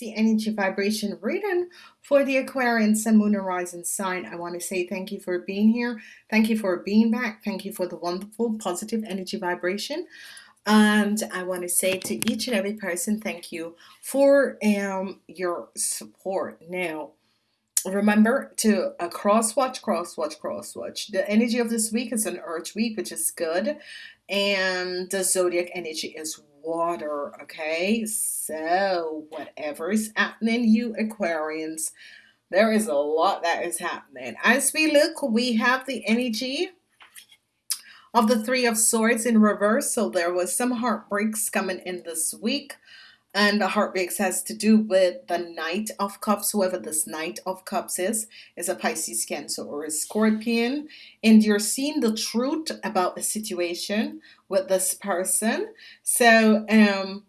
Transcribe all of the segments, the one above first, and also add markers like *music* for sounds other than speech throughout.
the energy vibration reading for the Aquarian Sun, Moon, Rising sign. I want to say thank you for being here. Thank you for being back. Thank you for the wonderful positive energy vibration. And I want to say to each and every person, thank you for um, your support. Now, remember to uh, cross watch, cross watch, cross watch. The energy of this week is an Earth week, which is good. And the zodiac energy is water okay? So whatever is happening you Aquarians there is a lot that is happening. As we look we have the energy of the three of swords in reverse. So there was some heartbreaks coming in this week and the heartbreaks has to do with the Knight of Cups. Whoever this Knight of Cups is, is a Pisces, Cancer, or a Scorpion. And you're seeing the truth about the situation with this person. So, um,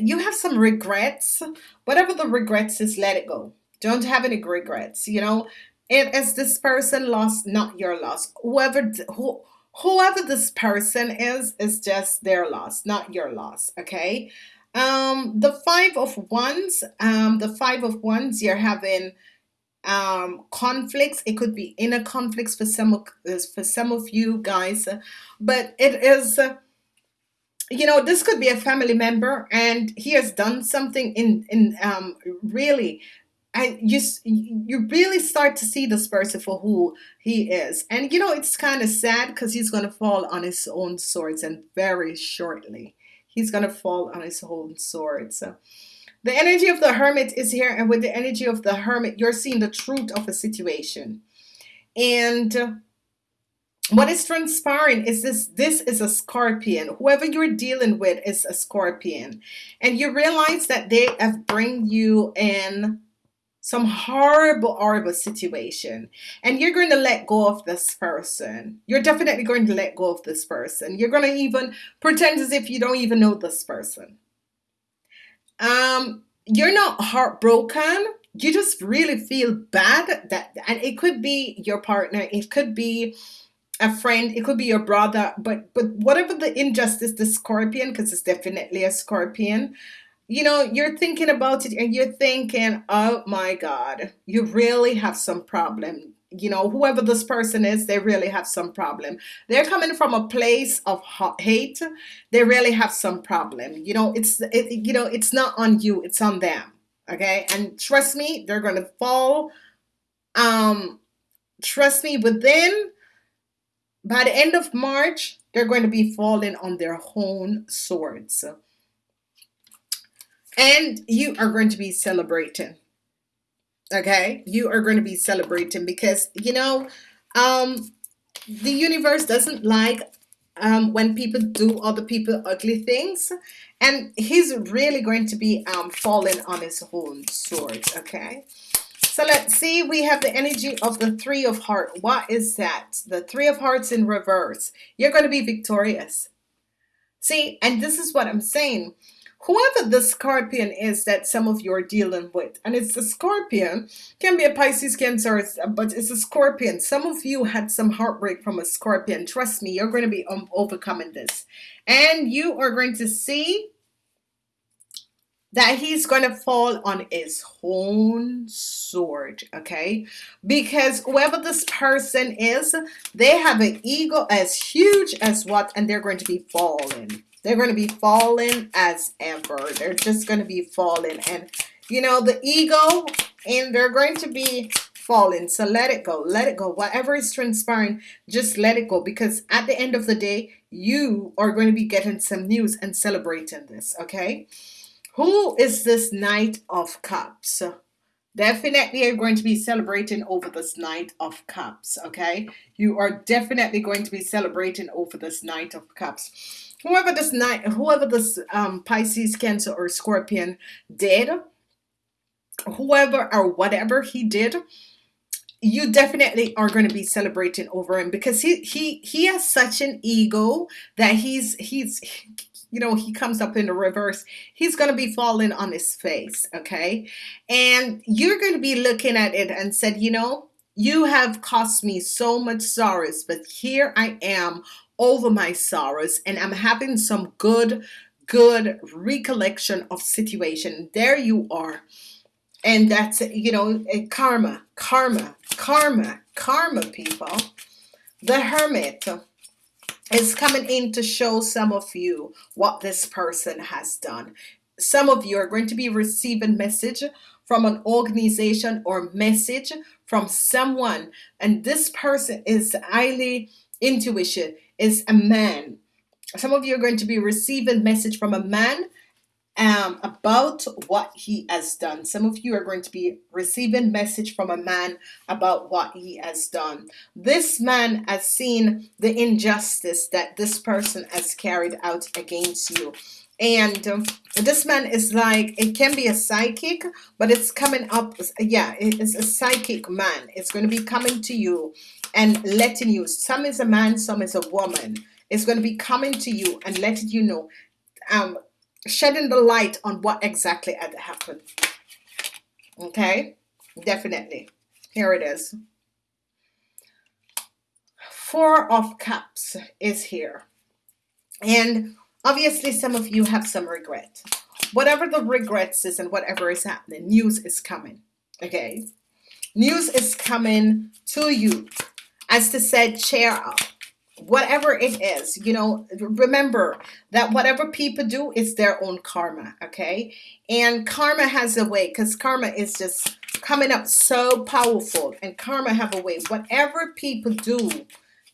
you have some regrets. Whatever the regrets is, let it go. Don't have any regrets. You know, it is this person lost, not your loss. Whoever, who, whoever this person is, is just their loss, not your loss. Okay. Um, the five of wands, um, the five of wands, you're having um conflicts. It could be inner conflicts for some of for some of you guys but it is you know this could be a family member and he has done something in in um really and you you really start to see this person for who he is. And you know it's kind of sad because he's going to fall on his own swords and very shortly he's going to fall on his own sword. So the energy of the hermit is here. And with the energy of the hermit, you're seeing the truth of a situation. And uh, what is transpiring is this this is a scorpion whoever you're dealing with is a scorpion and you realize that they have bring you in some horrible, horrible situation, and you're going to let go of this person. You're definitely going to let go of this person. You're going to even pretend as if you don't even know this person. Um, you're not heartbroken. You just really feel bad that, and it could be your partner. It could be a friend it could be your brother but but whatever the injustice the scorpion because it's definitely a scorpion you know, you're thinking about it and you're thinking, oh my God, you really have some problem. You know, whoever this person is, they really have some problem. They're coming from a place of hate. They really have some problem. You know, it's, it, you know, it's not on you, it's on them. Okay. And trust me, they're going to fall. Um, trust me, within, by the end of March, they're going to be falling on their own swords and you are going to be celebrating okay? You are going to be celebrating because you know um the universe doesn't like um when people do other people ugly things. And he's really going to be um falling on his own sword okay? So let's see. We have the energy of the three of heart. What is that? The three of hearts in reverse. You're going to be victorious. See and this is what I'm saying whoever the scorpion is that some of you are dealing with and it's the scorpion can be a Pisces cancer but it's a scorpion. Some of you had some heartbreak from a scorpion. Trust me you're going to be um, overcoming this. And you are going to see that he's going to fall on his own sword okay? Because whoever this person is they have an ego as huge as what and they're going to be falling they're going to be falling as ever. They're just going to be falling. And, you know, the ego, and they're going to be falling. So let it go. Let it go. Whatever is transpiring, just let it go. Because at the end of the day, you are going to be getting some news and celebrating this. Okay. Who is this Knight of Cups? Definitely are going to be celebrating over this Knight of Cups. Okay. You are definitely going to be celebrating over this Knight of Cups whoever this night whoever this um, Pisces cancer or scorpion did whoever or whatever he did you definitely are going to be celebrating over him because he he he has such an ego that he's he's you know he comes up in the reverse. He's going to be falling on his face okay? And you're going to be looking at it and said you know you have cost me so much sorrows but here I am over my sorrows and I'm having some good good recollection of situation. There you are. And that's you know eh, karma karma karma karma people. The hermit is coming in to show some of you what this person has done. Some of you are going to be receiving message from an organization or message from someone and this person is highly intuition is a man some of you are going to be receiving message from a man um, about what he has done. Some of you are going to be receiving message from a man about what he has done. This man has seen the injustice that this person has carried out against you. And um, this man is like, it can be a psychic, but it's coming up. Yeah, it's a psychic man. It's going to be coming to you and letting you. Some is a man, some is a woman. It's going to be coming to you and letting you know. Um, shedding the light on what exactly had happened. Okay, definitely. Here it is. Four of Cups is here. And obviously some of you have some regret. Whatever the regrets is and whatever is happening, news is coming. Okay. News is coming to you. As to said, cheer up whatever it is you know remember that whatever people do it's their own karma okay and karma has a way because karma is just coming up so powerful and karma have a way whatever people do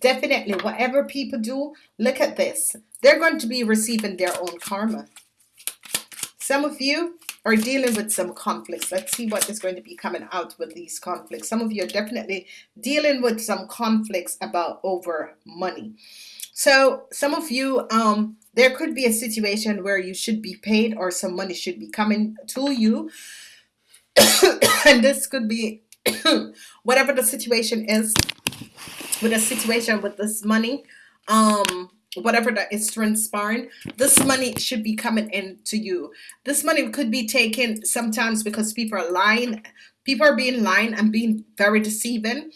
definitely whatever people do look at this they're going to be receiving their own karma some of you are dealing with some conflicts. Let's see what is going to be coming out with these conflicts. Some of you are definitely dealing with some conflicts about over money. So some of you, um, there could be a situation where you should be paid or some money should be coming to you. *coughs* and this could be *coughs* whatever the situation is with a situation with this money. Um, whatever that is transpiring this money should be coming in to you. This money could be taken sometimes because people are lying people are being lying and being very deceiving.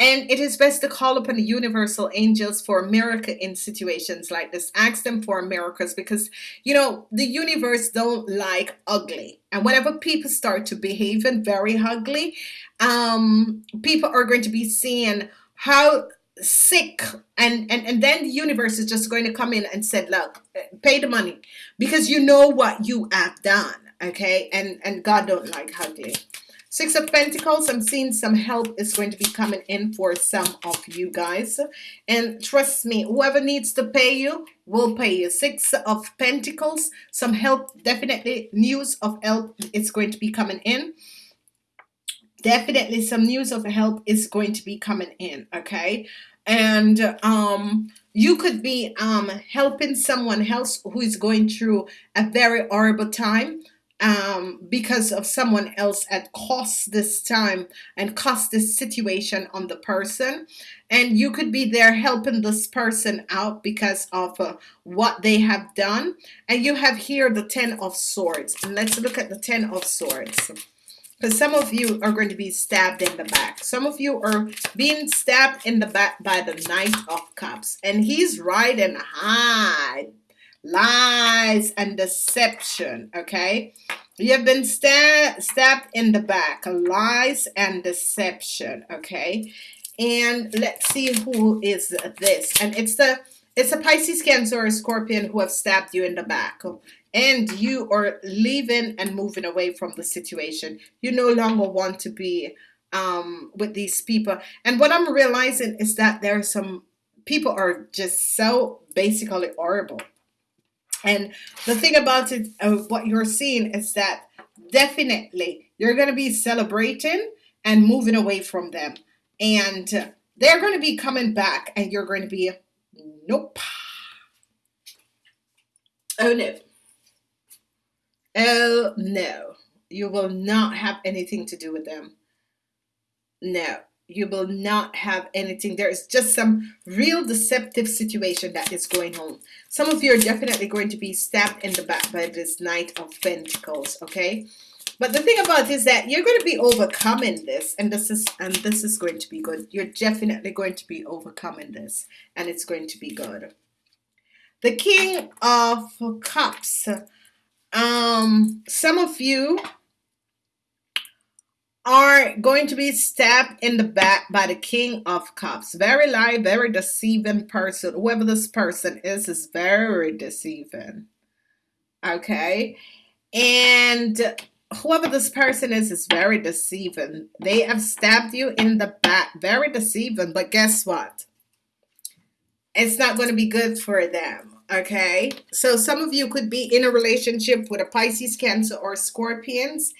And it is best to call upon the universal angels for a miracle in situations like this. Ask them for miracles because you know the universe don't like ugly. And whenever people start to behave in very ugly um people are going to be seeing how sick and and and then the universe is just going to come in and said look pay the money because you know what you have done okay? And and god don't like ugly six of pentacles i'm seeing some help is going to be coming in for some of you guys. And trust me whoever needs to pay you will pay you. Six of pentacles some help definitely news of help is going to be coming in definitely some news of help is going to be coming in okay? And um, you could be um, helping someone else who is going through a very horrible time um, because of someone else at cost this time and cost this situation on the person. And you could be there helping this person out because of uh, what they have done. And you have here the ten of swords. And let's look at the ten of swords because some of you are going to be stabbed in the back. Some of you are being stabbed in the back by the Knight of Cups. And he's riding high. Lies and deception. Okay. You have been stab stabbed in the back. Lies and deception. Okay. And let's see who is this. And it's the it's a Pisces, Cancer, or Scorpion who have stabbed you in the back and you are leaving and moving away from the situation. You no longer want to be um, with these people. And what I'm realizing is that there are some people are just so basically horrible. And the thing about it, uh, what you're seeing is that definitely you're going to be celebrating and moving away from them. And they're going to be coming back and you're going to be, nope. Oh no. Oh, no. You will not have anything to do with them. No, you will not have anything. There is just some real deceptive situation that is going on. Some of you are definitely going to be stabbed in the back by this Knight of Pentacles, okay? But the thing about is that you're going to be overcoming this, and this is and this is going to be good. You're definitely going to be overcoming this, and it's going to be good. the king of cups um some of you are going to be stabbed in the back by the king of cups. Very lie very deceiving person. Whoever this person is is very deceiving. Okay? And whoever this person is is very deceiving. They have stabbed you in the back. Very deceiving but guess what? It's not going to be good for them okay? So some of you could be in a relationship with a Pisces cancer or scorpions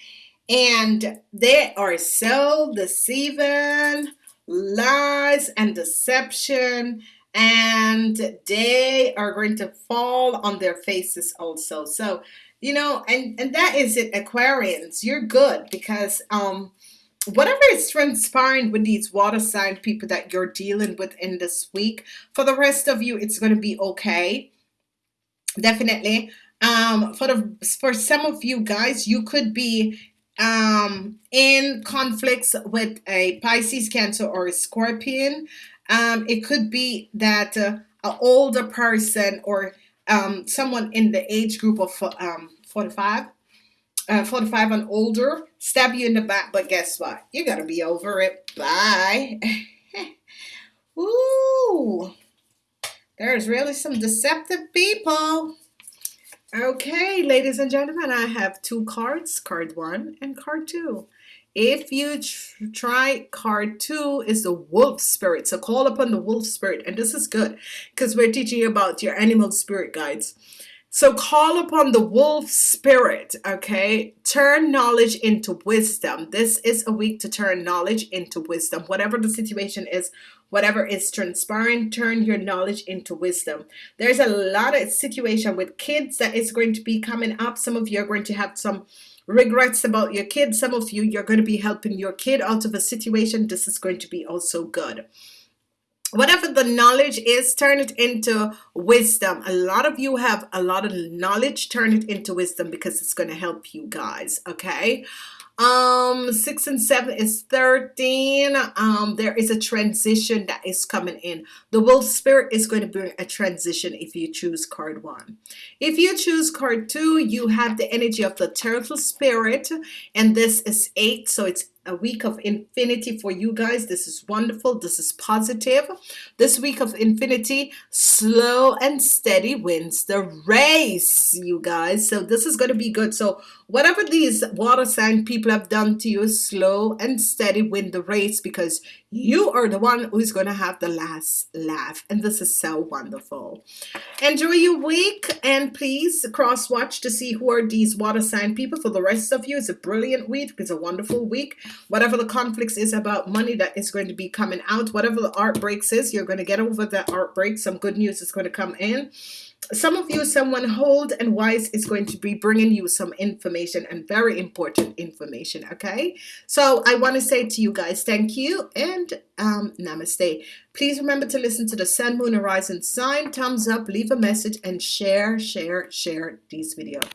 and they are so deceiving lies and deception and they are going to fall on their faces also. So you know and and that is it aquarians. You're good because um whatever is transpiring with these water sign people that you're dealing with in this week for the rest of you it's going to be okay definitely. Um for the for some of you guys you could be um in conflicts with a Pisces cancer or a scorpion. Um it could be that uh, an older person or um someone in the age group of um 45 uh, 45 and older stab you in the back but guess what? You gotta be over it. Bye. *laughs* Ooh, there's really some deceptive people Okay, ladies and gentlemen, I have two cards, card one and card two. If you tr try card two is the wolf spirit. So call upon the wolf spirit. And this is good because we're teaching about your animal spirit guides. So call upon the wolf spirit, okay? Turn knowledge into wisdom. This is a week to turn knowledge into wisdom. Whatever the situation is, whatever is transpiring, turn your knowledge into wisdom. There's a lot of situation with kids that is going to be coming up. Some of you are going to have some regrets about your kid. Some of you, you're going to be helping your kid out of a situation. This is going to be also good whatever the knowledge is turn it into wisdom a lot of you have a lot of knowledge turn it into wisdom because it's going to help you guys okay um six and seven is 13 um there is a transition that is coming in. The wolf spirit is going to bring a transition if you choose card one. If you choose card two you have the energy of the turtle spirit and this is eight so it's a week of infinity for you guys. This is wonderful. This is positive. This week of infinity slow and steady wins the race you guys. So this is going to be good. So whatever these water sign people have done to you slow and steady win the race because you are the one who's going to have the last laugh. And this is so wonderful. Enjoy your week and please cross watch to see who are these water sign people for the rest of you. It's a brilliant week. It's a wonderful week whatever the conflicts is about money that is going to be coming out whatever the art breaks is you're going to get over that art break some good news is going to come in. Some of you someone hold and wise is going to be bringing you some information and very important information okay? So I want to say to you guys thank you and um, namaste. Please remember to listen to the Sun Moon Horizon sign. Thumbs up leave a message and share share share these videos